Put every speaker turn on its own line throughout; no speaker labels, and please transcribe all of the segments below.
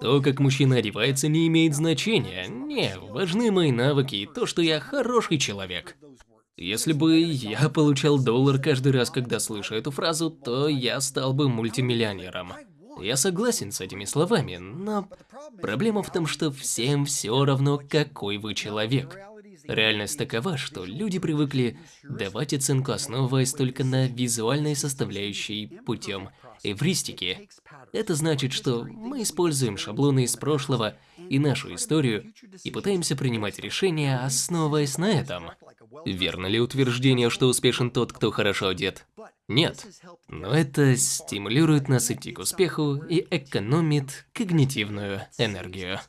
То, как мужчина одевается, не имеет значения. Не, важны мои навыки и то, что я хороший человек. Если бы я получал доллар каждый раз, когда слышу эту фразу, то я стал бы мультимиллионером. Я согласен с этими словами, но проблема в том, что всем все равно, какой вы человек. Реальность такова, что люди привыкли давать оценку, основываясь только на визуальной составляющей путем эвристики. Это значит, что мы используем шаблоны из прошлого и нашу историю и пытаемся принимать решения, основываясь на этом. Верно ли утверждение, что успешен тот, кто хорошо одет? Нет. Но это стимулирует нас идти к успеху и экономит когнитивную энергию.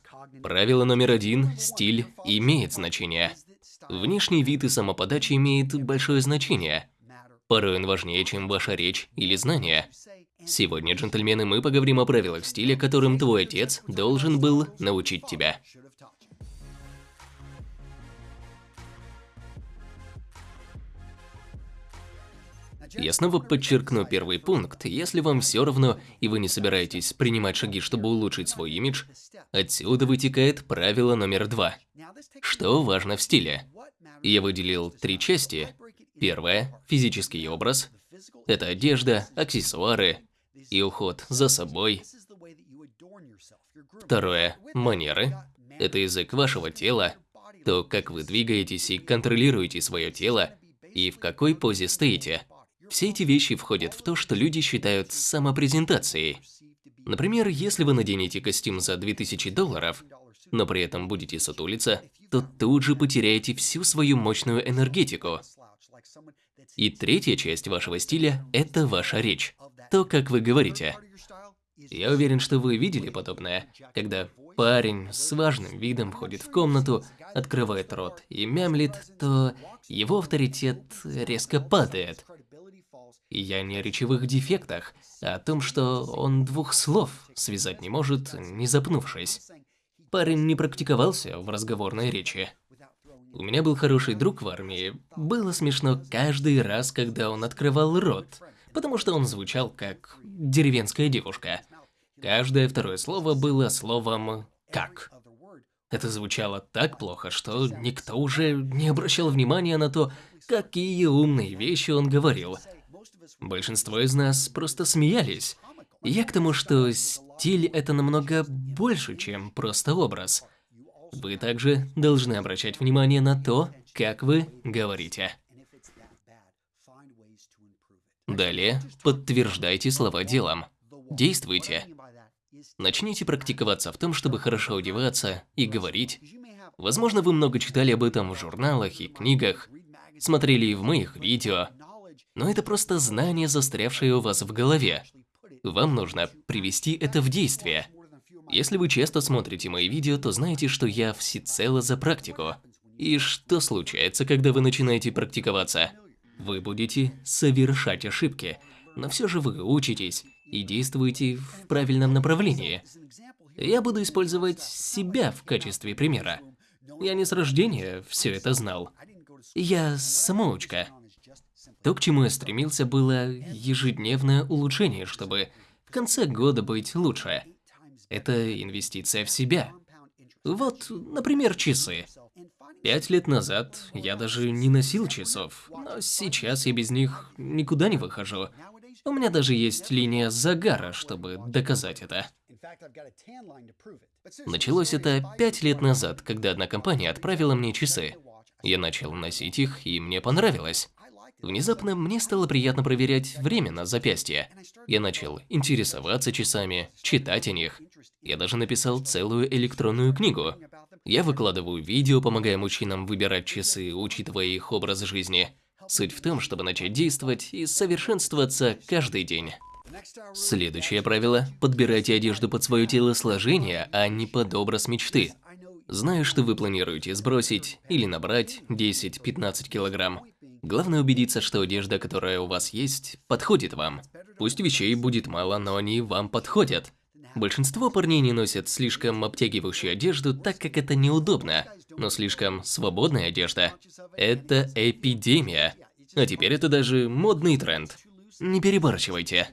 Правило номер один – стиль имеет значение. Внешний вид и самоподача имеют большое значение. Порой он важнее, чем ваша речь или знания. Сегодня, джентльмены, мы поговорим о правилах стиля, которым твой отец должен был научить тебя. Я снова подчеркну первый пункт. Если вам все равно, и вы не собираетесь принимать шаги, чтобы улучшить свой имидж, отсюда вытекает правило номер два. Что важно в стиле? Я выделил три части. Первое – физический образ. Это одежда, аксессуары и уход за собой. Второе – манеры. Это язык вашего тела, то, как вы двигаетесь и контролируете свое тело, и в какой позе стоите. Все эти вещи входят в то, что люди считают самопрезентацией. Например, если вы наденете костюм за 2000 долларов, но при этом будете сутулиться, то тут же потеряете всю свою мощную энергетику. И третья часть вашего стиля – это ваша речь, то, как вы говорите. Я уверен, что вы видели подобное, когда парень с важным видом входит в комнату, открывает рот и мямлит, то его авторитет резко падает – и я не о речевых дефектах, а о том, что он двух слов связать не может, не запнувшись. Парень не практиковался в разговорной речи. У меня был хороший друг в армии. Было смешно каждый раз, когда он открывал рот, потому что он звучал как деревенская девушка. Каждое второе слово было словом «как». Это звучало так плохо, что никто уже не обращал внимания на то, какие умные вещи он говорил – Большинство из нас просто смеялись. Я к тому, что стиль – это намного больше, чем просто образ. Вы также должны обращать внимание на то, как вы говорите. Далее, подтверждайте слова делом. Действуйте. Начните практиковаться в том, чтобы хорошо одеваться и говорить. Возможно, вы много читали об этом в журналах и книгах, смотрели в моих видео, но это просто знание, застрявшее у вас в голове. Вам нужно привести это в действие. Если вы часто смотрите мои видео, то знаете, что я всецело за практику. И что случается, когда вы начинаете практиковаться? Вы будете совершать ошибки, но все же вы учитесь и действуете в правильном направлении. Я буду использовать себя в качестве примера. Я не с рождения все это знал. Я самоучка. То, к чему я стремился, было ежедневное улучшение, чтобы в конце года быть лучше. Это инвестиция в себя. Вот, например, часы. Пять лет назад я даже не носил часов, но сейчас я без них никуда не выхожу. У меня даже есть линия загара, чтобы доказать это. Началось это пять лет назад, когда одна компания отправила мне часы. Я начал носить их, и мне понравилось. Внезапно мне стало приятно проверять время на запястье. Я начал интересоваться часами, читать о них. Я даже написал целую электронную книгу. Я выкладываю видео, помогая мужчинам выбирать часы, учитывая их образ жизни. Суть в том, чтобы начать действовать и совершенствоваться каждый день. Следующее правило – подбирайте одежду под свое телосложение, а не под образ мечты. Знаю, что вы планируете сбросить или набрать 10-15 килограмм. Главное убедиться, что одежда, которая у вас есть, подходит вам. Пусть вещей будет мало, но они вам подходят. Большинство парней не носят слишком обтягивающую одежду, так как это неудобно. Но слишком свободная одежда – это эпидемия. А теперь это даже модный тренд. Не перебарщивайте.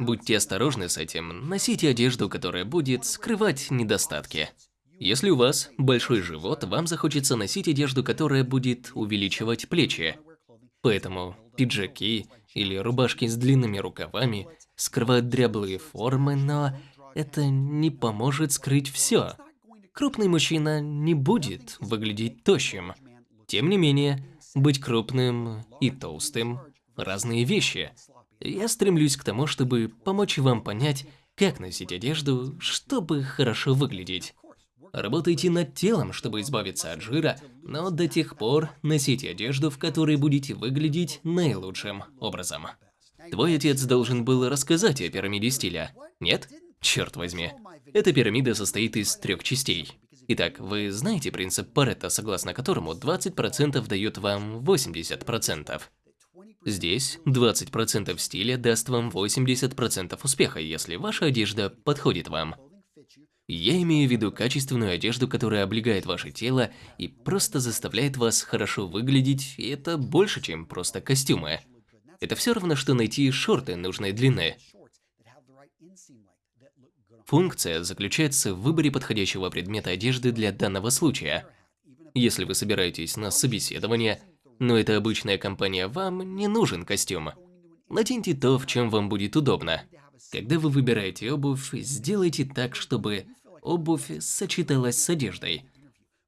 Будьте осторожны с этим, носите одежду, которая будет скрывать недостатки. Если у вас большой живот, вам захочется носить одежду, которая будет увеличивать плечи. Поэтому пиджаки или рубашки с длинными рукавами скрывают дряблые формы, но это не поможет скрыть все. Крупный мужчина не будет выглядеть тощим. Тем не менее, быть крупным и толстым – разные вещи. Я стремлюсь к тому, чтобы помочь вам понять, как носить одежду, чтобы хорошо выглядеть. Работайте над телом, чтобы избавиться от жира, но до тех пор носите одежду, в которой будете выглядеть наилучшим образом. Твой отец должен был рассказать о пирамиде стиля, нет? Черт возьми. Эта пирамида состоит из трех частей. Итак, вы знаете принцип Паретта, согласно которому 20% дает вам 80%. Здесь 20% стиля даст вам 80% успеха, если ваша одежда подходит вам. Я имею в виду качественную одежду, которая облегает ваше тело и просто заставляет вас хорошо выглядеть, и это больше, чем просто костюмы. Это все равно, что найти шорты нужной длины. Функция заключается в выборе подходящего предмета одежды для данного случая. Если вы собираетесь на собеседование, но это обычная компания, вам не нужен костюм. Наденьте то, в чем вам будет удобно. Когда вы выбираете обувь, сделайте так, чтобы обувь сочеталась с одеждой.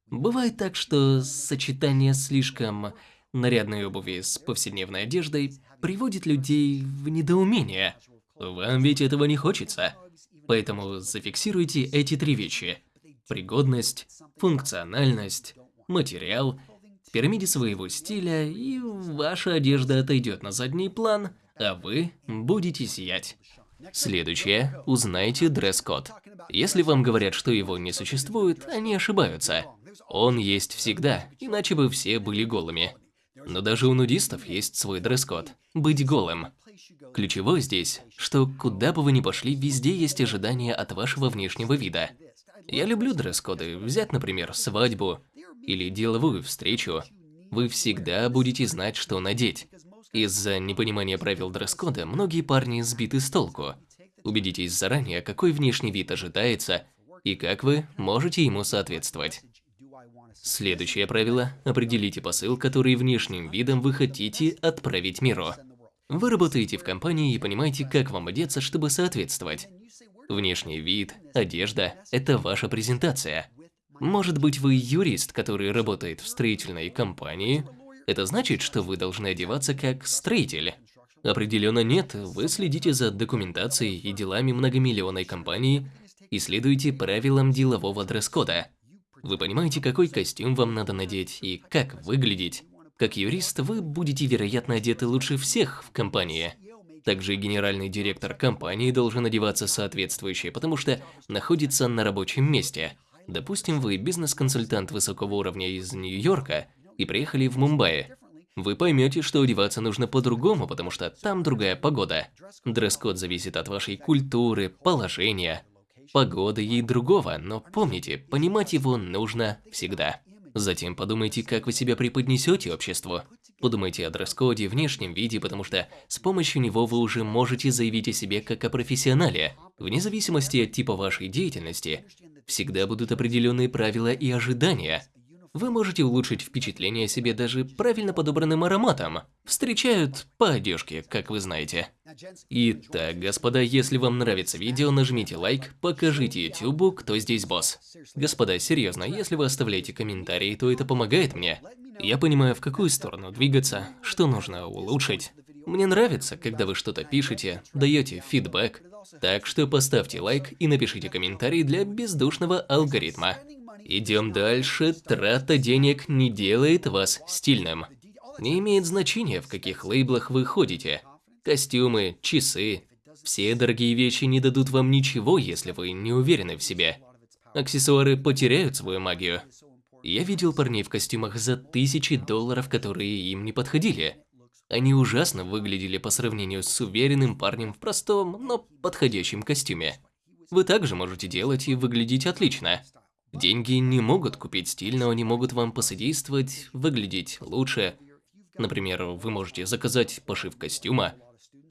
Бывает так, что сочетание слишком нарядной обуви с повседневной одеждой приводит людей в недоумение. Вам ведь этого не хочется. Поэтому зафиксируйте эти три вещи. Пригодность, функциональность, материал, пирамиде своего стиля, и ваша одежда отойдет на задний план, а вы будете сиять. Следующее. Узнайте дресс-код. Если вам говорят, что его не существует, они ошибаются. Он есть всегда, иначе бы все были голыми. Но даже у нудистов есть свой дресс-код – быть голым. Ключевое здесь, что куда бы вы ни пошли, везде есть ожидания от вашего внешнего вида. Я люблю дресс-коды. Взять, например, свадьбу или деловую встречу. Вы всегда будете знать, что надеть. Из-за непонимания правил дресс-кода многие парни сбиты с толку. Убедитесь заранее, какой внешний вид ожидается и как вы можете ему соответствовать. Следующее правило – определите посыл, который внешним видом вы хотите отправить миру. Вы работаете в компании и понимаете, как вам одеться, чтобы соответствовать. Внешний вид, одежда – это ваша презентация. Может быть, вы юрист, который работает в строительной компании, это значит, что вы должны одеваться как строитель. Определенно нет, вы следите за документацией и делами многомиллионной компании и следуете правилам делового дресс-кода. Вы понимаете, какой костюм вам надо надеть и как выглядеть. Как юрист, вы будете, вероятно, одеты лучше всех в компании. Также генеральный директор компании должен одеваться соответствующе, потому что находится на рабочем месте. Допустим, вы бизнес-консультант высокого уровня из Нью-Йорка и приехали в Мумбаи. Вы поймете, что одеваться нужно по-другому, потому что там другая погода. Дресс-код зависит от вашей культуры, положения, погоды и другого, но помните, понимать его нужно всегда. Затем подумайте, как вы себя преподнесете обществу. Подумайте о дресс-коде, внешнем виде, потому что с помощью него вы уже можете заявить о себе как о профессионале. Вне зависимости от типа вашей деятельности, всегда будут определенные правила и ожидания. Вы можете улучшить впечатление о себе даже правильно подобранным ароматом. Встречают по одежке, как вы знаете. Итак, господа, если вам нравится видео, нажмите лайк, покажите YouTube, кто здесь босс. Господа, серьезно, если вы оставляете комментарии, то это помогает мне. Я понимаю, в какую сторону двигаться, что нужно улучшить. Мне нравится, когда вы что-то пишете, даете фидбэк. Так что поставьте лайк и напишите комментарий для бездушного алгоритма. Идем дальше. Трата денег не делает вас стильным. Не имеет значения, в каких лейблах вы ходите. Костюмы, часы. Все дорогие вещи не дадут вам ничего, если вы не уверены в себе. Аксессуары потеряют свою магию. Я видел парней в костюмах за тысячи долларов, которые им не подходили. Они ужасно выглядели по сравнению с уверенным парнем в простом, но подходящем костюме. Вы также можете делать и выглядеть отлично. Деньги не могут купить стиль, но они могут вам посодействовать выглядеть лучше. Например, вы можете заказать пошив костюма,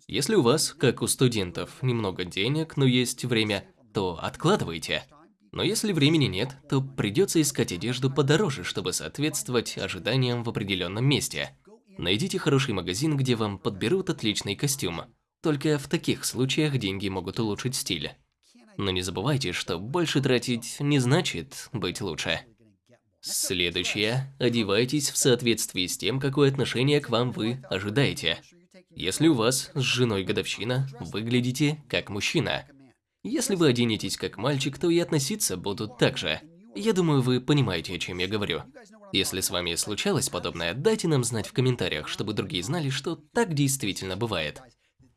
Если у вас, как у студентов, немного денег, но есть время, то откладывайте. Но если времени нет, то придется искать одежду подороже, чтобы соответствовать ожиданиям в определенном месте. Найдите хороший магазин, где вам подберут отличный костюм. Только в таких случаях деньги могут улучшить стиль. Но не забывайте, что больше тратить не значит быть лучше. Следующее. Одевайтесь в соответствии с тем, какое отношение к вам вы ожидаете. Если у вас с женой годовщина, выглядите как мужчина. Если вы оденетесь как мальчик, то и относиться будут так же. Я думаю, вы понимаете, о чем я говорю. Если с вами случалось подобное, дайте нам знать в комментариях, чтобы другие знали, что так действительно бывает.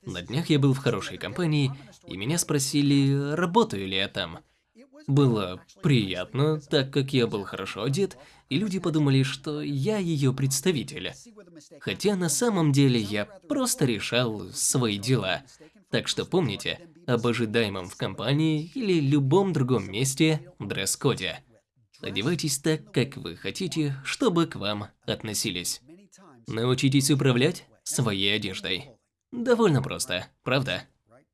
На днях я был в хорошей компании, и меня спросили, работаю ли я там. Было приятно, так как я был хорошо одет, и люди подумали, что я ее представитель. Хотя на самом деле я просто решал свои дела. Так что помните об ожидаемом в компании или любом другом месте дресс-коде. Одевайтесь так, как вы хотите, чтобы к вам относились. Научитесь управлять своей одеждой. Довольно просто, правда?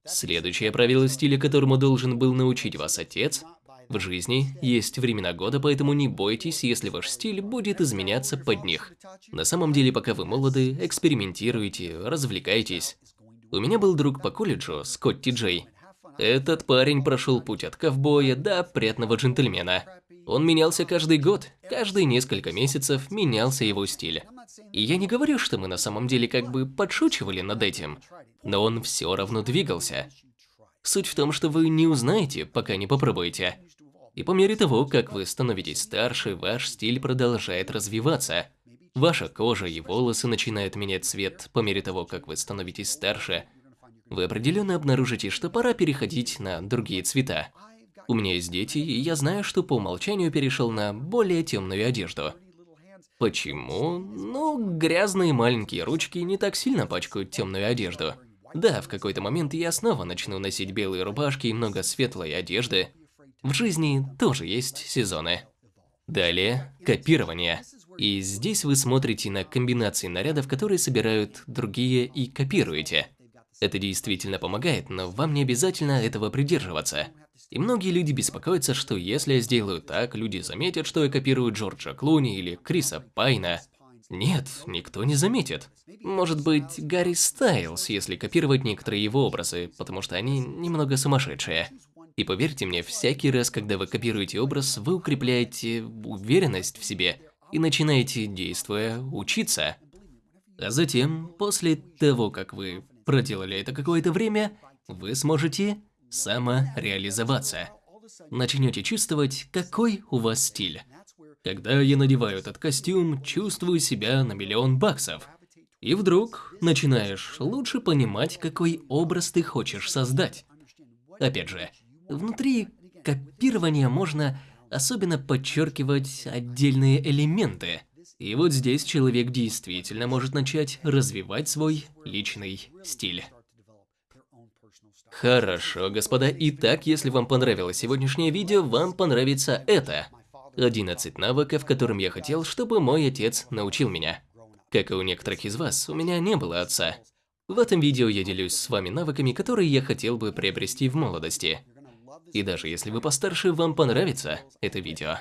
Следующее правило стиля, которому должен был научить вас отец, в жизни есть времена года, поэтому не бойтесь, если ваш стиль будет изменяться под них. На самом деле, пока вы молоды, экспериментируйте, развлекайтесь. У меня был друг по колледжу, Скотти Джей. Этот парень прошел путь от ковбоя до опрятного джентльмена. Он менялся каждый год, каждые несколько месяцев менялся его стиль. И я не говорю, что мы на самом деле как бы подшучивали над этим, но он все равно двигался. Суть в том, что вы не узнаете, пока не попробуете. И по мере того, как вы становитесь старше, ваш стиль продолжает развиваться. Ваша кожа и волосы начинают менять цвет по мере того, как вы становитесь старше. Вы определенно обнаружите, что пора переходить на другие цвета. У меня есть дети, и я знаю, что по умолчанию перешел на более темную одежду. Почему? Ну, грязные маленькие ручки не так сильно пачкают темную одежду. Да, в какой-то момент я снова начну носить белые рубашки и много светлой одежды, в жизни тоже есть сезоны. Далее, копирование. И здесь вы смотрите на комбинации нарядов, которые собирают другие и копируете. Это действительно помогает, но вам не обязательно этого придерживаться. И многие люди беспокоятся, что если я сделаю так, люди заметят, что я копирую Джорджа Клуни или Криса Пайна. Нет, никто не заметит. Может быть, Гарри Стайлз, если копировать некоторые его образы, потому что они немного сумасшедшие. И поверьте мне, всякий раз, когда вы копируете образ, вы укрепляете уверенность в себе и начинаете, действуя, учиться. А затем, после того, как вы проделали это какое-то время, вы сможете самореализоваться. Начнете чувствовать, какой у вас стиль. Когда я надеваю этот костюм, чувствую себя на миллион баксов. И вдруг начинаешь лучше понимать, какой образ ты хочешь создать. Опять же, Внутри копирования можно особенно подчеркивать отдельные элементы. И вот здесь человек действительно может начать развивать свой личный стиль. Хорошо, господа. Итак, если вам понравилось сегодняшнее видео, вам понравится это. 11 навыков, которым я хотел, чтобы мой отец научил меня. Как и у некоторых из вас, у меня не было отца. В этом видео я делюсь с вами навыками, которые я хотел бы приобрести в молодости. И даже если вы постарше, вам понравится это видео.